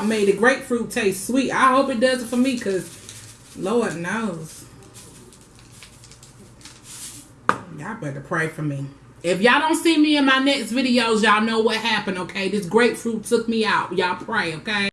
salt made the grapefruit taste sweet. I hope it does it for me because Lord knows. Y'all better pray for me. If y'all don't see me in my next videos, y'all know what happened, okay? This grapefruit took me out. Y'all pray, okay?